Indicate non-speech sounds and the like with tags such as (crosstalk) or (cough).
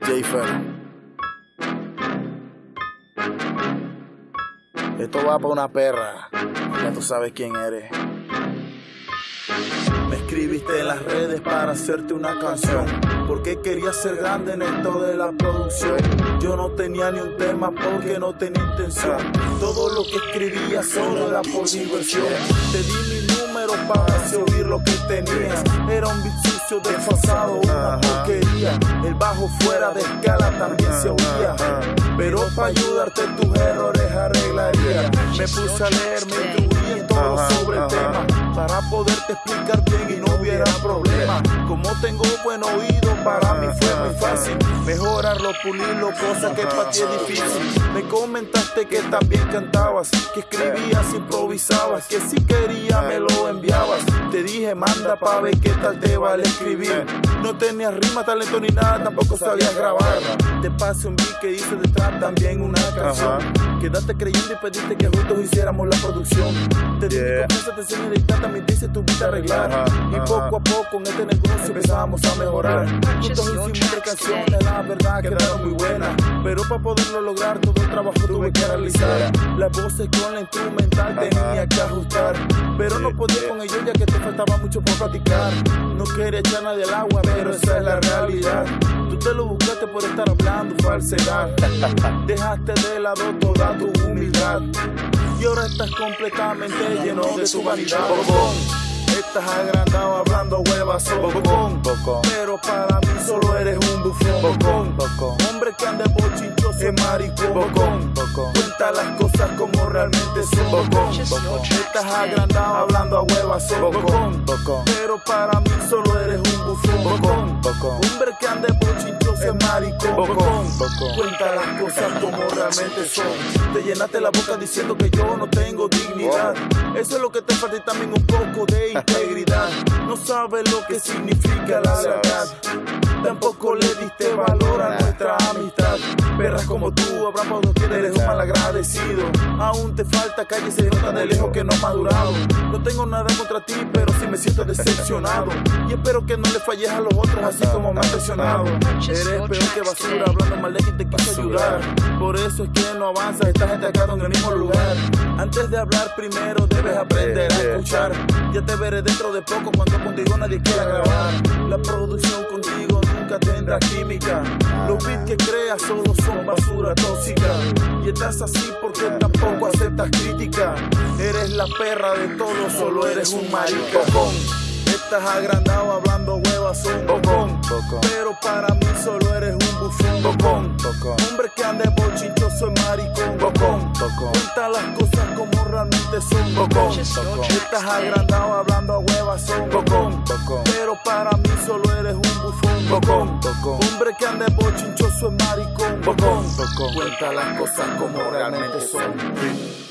Jayfer. Esto va para una perra. Ya tú sabes quién eres. Me escribiste en las redes para hacerte una canción. Porque quería ser grande en esto de la producción. Yo no tenía ni un tema porque no tenía intención. Todo lo que escribía solo era por diversión. Te di mi lo que tenías. Era un beat sucio desfasado, una porquería. El bajo fuera de escala también se oía. Pero para ayudarte tus errores arreglaría. Me puse a leer, me instruí en todo sobre el tema para poderte explicar bien y no hubiera problema. Como tengo buen oído, para mí fue muy fácil mejorarlo, pulirlo, cosa que para ti es difícil. Me comentaste que también cantabas, que escribías, improvisabas, que si quería me lo enviabas. Te dije, manda pa' ver qué tal te vale escribir. No tenías rima, talento ni nada, tampoco sabías grabar. Te pasé un beat que hice detrás también una canción. Quedaste creyendo y pediste que juntos hiciéramos la producción. Te dije, yeah. confianza, te enseñé a también te hice tu vida arreglar. Y poco a poco en este negocio empezamos a mejorar. Juntos hicimos tres canciones, la verdad quedaron muy buenas. Pero para poderlo lograr, todo el trabajo tuve que realizar. Las voces con la instrumental tenía que ajustar. Pero no podía con ello ya que te faltaba mucho por practicar. No quería echar nadie al agua, pero esa es la realidad. Te lo buscaste por estar hablando falsedad. Dejaste de lado toda tu humildad. Y ahora estás completamente lleno de tu vanidad. Estás agrandado hablando huevas, bocón. Pero para mí solo eres un bufón. Hombre que anda bochinchoso es maricón. Cuenta las cosas realmente son. Estás agrandado hablando a huevas, bocón. Pero para mí solo eres un bufón. Hombre que anda bochinchoso es maricón. Cuenta las cosas como realmente son. Te llenaste la boca diciendo que yo no tengo dignidad. Eso es lo que te falta y también un poco de (laughs) integridad. No sabes lo que significa la verdad. Tampoco le diste valor a nuestra amistad. Perras como tú, Abraham, no eres un mal agradecido. Aún te falta calle, se nota de lejos que no ha madurado. No tengo nada contra ti, pero sí me siento decepcionado. Y espero que no le falles a los otros, así como me has presionado. Eres peor que basura, hablando mal de quien te quiso ayudar. Por eso es que no avanzas, esta gente acá en el mismo lugar. Antes de hablar, primero debes aprender a escuchar. Ya te veré dentro de poco cuando contigo nadie quiera grabar. La producción contigo nunca tendrá química. Los beats que creas solo son basura tóxica. Y estás así porque tampoco aceptas crítica. Eres la perra de todo, solo eres un maricón. Estás agrandado hablando huevas, un bocón. Pero para mí solo eres un bufón. Bocón. Hombre que anda bochinchoso es maricón. Bocón. Cuenta las cosas como realmente son. Bocón. Estás agrandado hablando a son. Bocón. Pero para mí solo eres un bufón. Bocón. Hombre que anda bochinchoso es maricón. Bocón. Cuenta las cosas como realmente son.